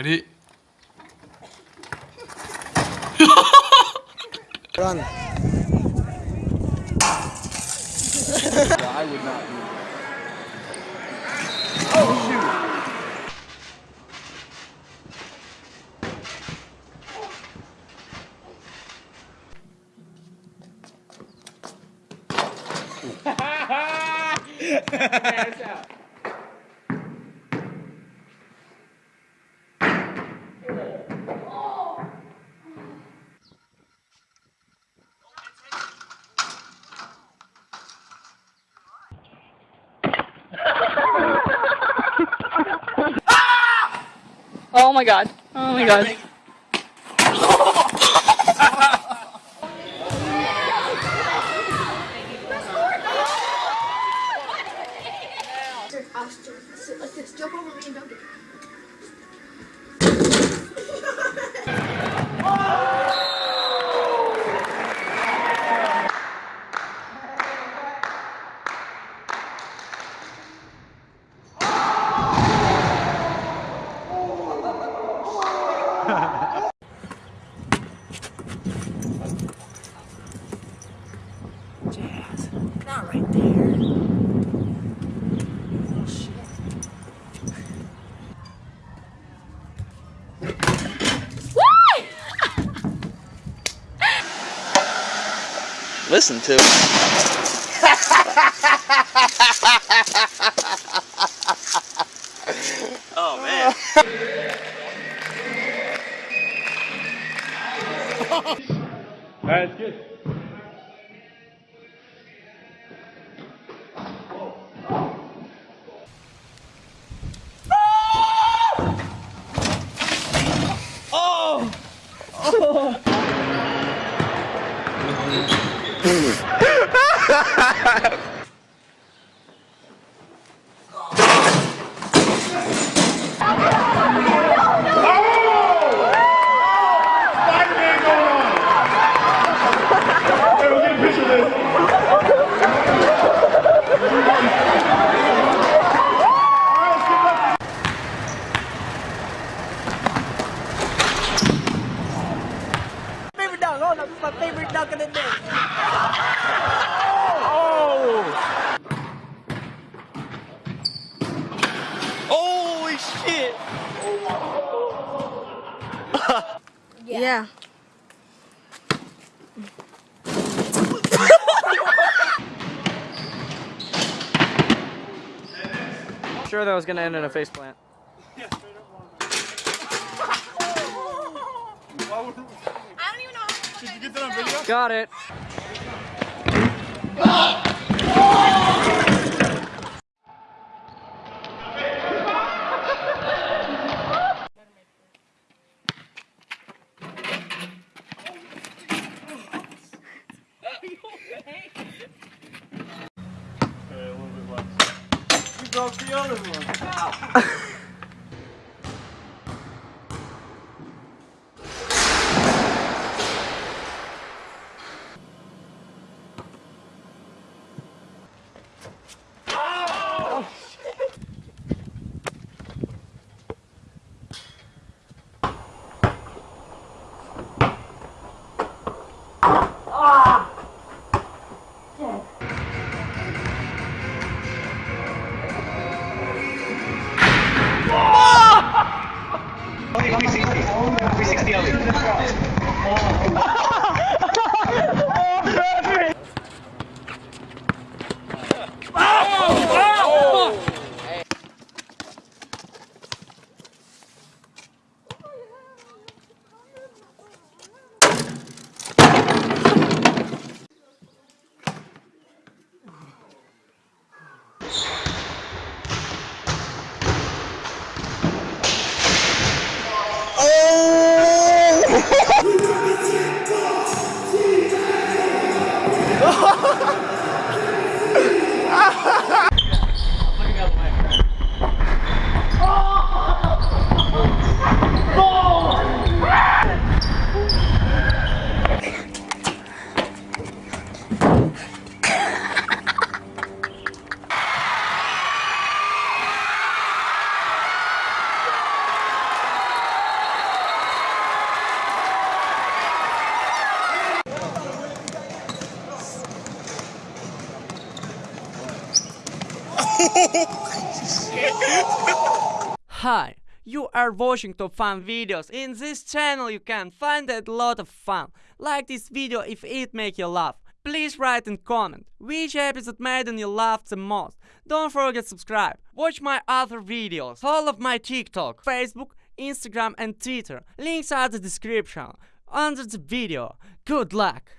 Ready? Run. I would not do Oh Oh my god. Oh my god. Listen to Oh man. That's good. Oh! Oh! Spider-Man going on. Hey, we'll get a picture of this. Favorite dunk. Oh Oh, this is my favorite dunk of the day. Shit! Yeah. Sure, that was gonna end in a face plant. I don't even know how Did you get that on video? Got it. broke the other one. Hi, you are watching top fun videos. In this channel you can find a lot of fun. Like this video if it make you laugh. Please write and comment which episode made you laugh the most. Don't forget subscribe. Watch my other videos. All of my TikTok, Facebook, Instagram and Twitter. Links are the description under the video. Good luck!